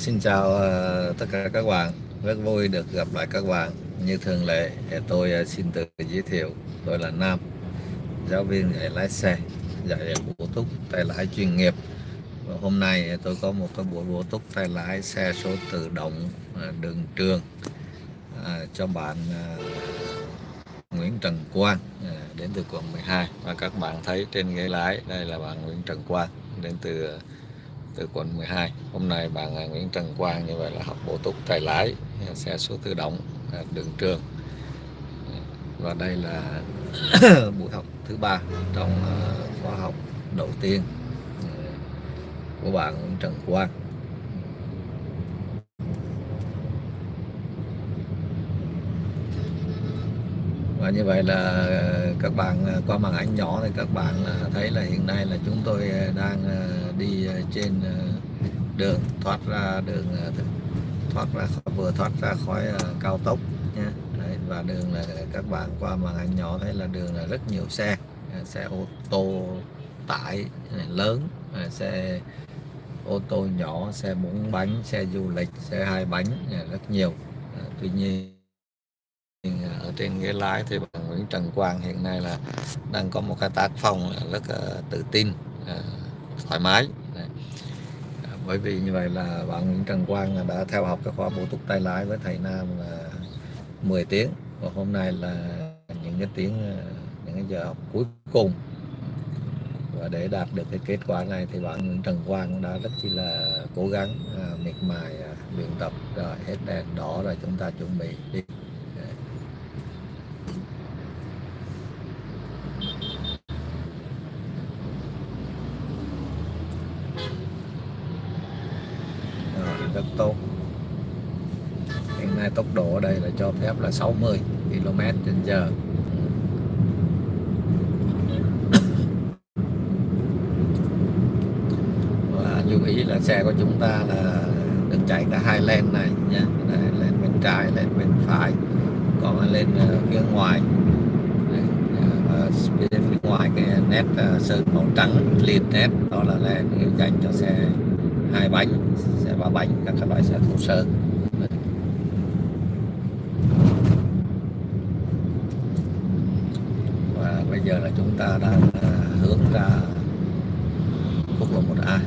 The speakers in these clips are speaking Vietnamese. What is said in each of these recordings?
xin chào uh, tất cả các bạn. Rất vui được gặp lại các bạn. Như thường lệ, tôi uh, xin tự giới thiệu. Tôi là Nam, giáo viên dạy lái xe, dạy bổ túc tay lái chuyên nghiệp. Và hôm nay tôi có một cái buổi bổ túc tay lái xe số tự động uh, đường trường uh, cho bạn uh, Nguyễn Trần Quang uh, đến từ quận 12 và các bạn thấy trên ghế lái đây là bạn Nguyễn Trần Quang đến từ từ quận 12 hôm nay bạn Nguyễn Trần Quang như vậy là học bổ túc tay lái, xe số tự động à, đường trường. Và đây là buổi học thứ ba trong à, khóa học đầu tiên à, của bạn Nguyễn Trần Quang. Và như vậy là ờ, các bạn ờ, qua màn ảnh nhỏ thì các bạn thấy là hiện nay là chúng tôi ờ, đang đi trên đường thoát ra đường thoát ra vừa thoát ra khỏi cao tốc nhé Đấy, và đường là các bạn qua màn ảnh nhỏ thấy là đường là rất nhiều xe xe ô tô tải lớn xe ô tô nhỏ xe bốn bánh xe du lịch xe hai bánh rất nhiều. Tuy nhiên ở trên ghế lái thì bạn Nguyễn Trần Quang hiện nay là đang có một cái tác phong rất uh, tự tin uh, thoải mái. À, bởi vì như vậy là bạn Nguyễn Trần Quang đã theo học cái khóa bổ túc tay lái với thầy Nam là 10 tiếng. Và hôm nay là những cái tiếng à, những cái giờ học cuối cùng. Và để đạt được cái kết quả này thì bạn Nguyễn Trần Quang đã rất chi là cố gắng à, miệt mài à, luyện tập rồi hết đèn đỏ rồi chúng ta chuẩn bị đi rất tốt hiện nay tốc độ ở đây là cho phép là 60 km trên giờ. Và lưu ý là xe của chúng ta là được chạy cả hai lane này nhé, lên bên trái lên bên phải còn lên ờ, phía ngoài. Và ờ, phía ngoài cái nét ờ, sơn màu trắng liền nét đó là lane dành cho xe hai bánh xe ba bánh các loại xe thô sơ và bây giờ là chúng ta đang à, hướng ra quốc lộ 1A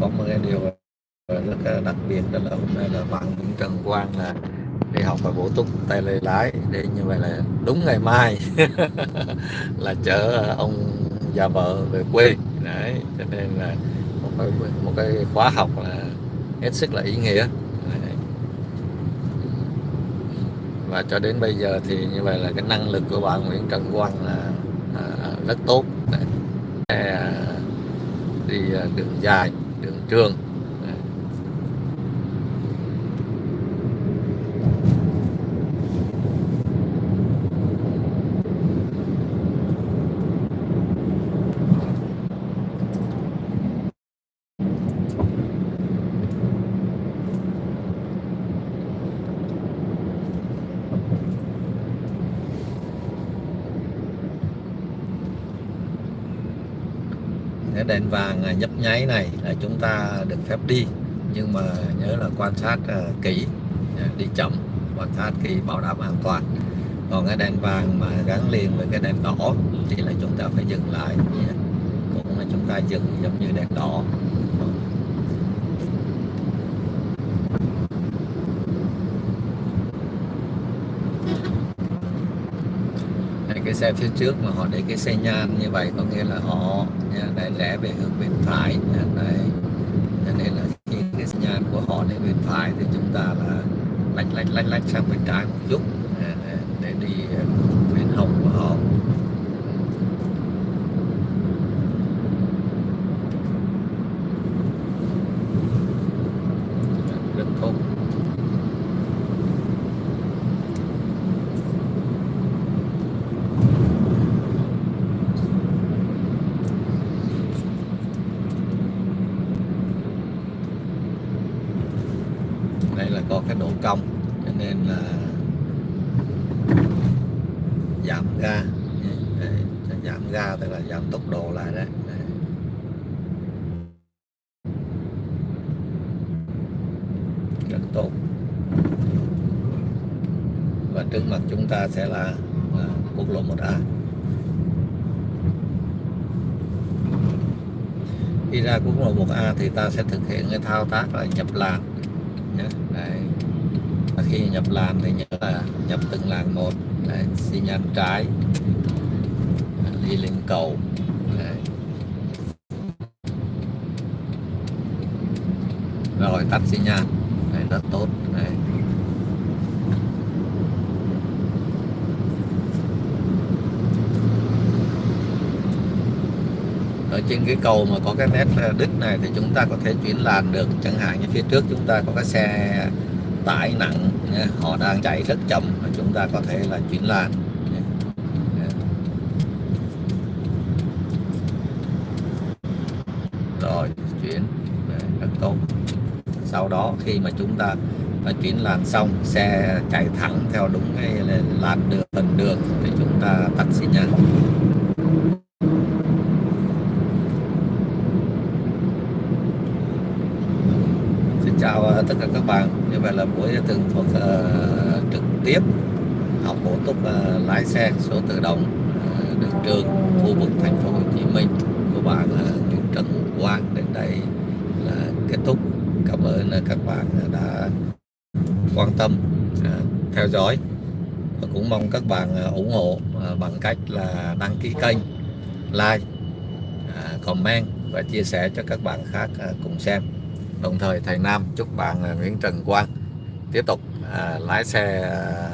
có một cái điều rất đặc biệt, đó là hôm nay là bạn Nguyễn Trần Quang là đi học và bổ túc tay lái lái để như vậy là đúng ngày mai. Là chở ông già vợ về quê. Đấy cho nên là một cái một cái khóa học là hết sức là ý nghĩa. Đấy. và cho đến bây giờ thì như vậy là cái năng lực của bạn Nguyễn Trần Quang là à, rất tốt. Đấy. À, đi à, đường dài đường trường. Cái đèn vàng à, nhấp nháy này là chúng ta được phép đi. Nhưng mà nhớ là quan sát à, kỹ à, đi chậm, quan sát kỹ, bảo đảm an toàn. Còn cái đèn vàng mà gắn liền với cái đèn đỏ thì là chúng ta phải dừng lại. Cũng là chúng ta dừng giống như đèn đỏ. Cái xe phía trước mà họ để cái xe nhan như vậy có nghĩa là họ nha, để rẽ về hướng bên phải nha, đấy. Cho nên là khi cái xe nhan của họ để bên phải thì chúng ta là lách lách lách lách sang bên trái một chút để đi độ cong cho nên là giảm ga. Giảm ga tức là giảm tốc độ lại đấy. Rất tốt. Và trước mặt chúng ta sẽ là, quốc lộ 1A khi ra quốc lộ 1A thì ta sẽ thực hiện cái thao tác là nhập làn nhé. Đây, và khi nhập làn thì nhớ là nhập từng làn một Đấy. xi nhan trái đi lên cầu Đấy. rồi tắt xi nhan Đấy, rất tốt Đấy. ở trên cái cầu mà có cái nét ờ, đứt này thì chúng ta có thể chuyển làn được chẳng hạn như phía trước chúng ta có cái xe tải nặng họ đang chạy rất chậm và chúng ta có thể là chuyển làn rồi, chuyển rất tốt. Sau đó, khi mà chúng ta đã chuyển làn xong, xe chạy thẳng theo đúng cái làn đường phần đường thì chúng ta tắt xi nhan chào ờ, tất cả các bạn như vậy là buổi tường thuật uh, ờ, trực tiếp học bổ túc uh, lái xe số tự động ờ, uh, đường trường khu vực thành phố Hồ Chí Minh của bạn uh, Nguyễn Trần Quang đến đây là kết thúc. Cảm ơn uh, các bạn đã quan tâm uh, theo dõi và cũng mong các bạn uh, ủng hộ uh, bằng cách là đăng ký kênh like uh, comment và chia sẻ cho các bạn khác uh, cùng xem đồng thời thầy Nam chúc bạn à, Nguyễn Trần Quang tiếp tục à, lái xe à,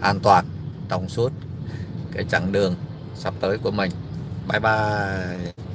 an toàn trong suốt cái chặng đường sắp tới của mình. Bye bye.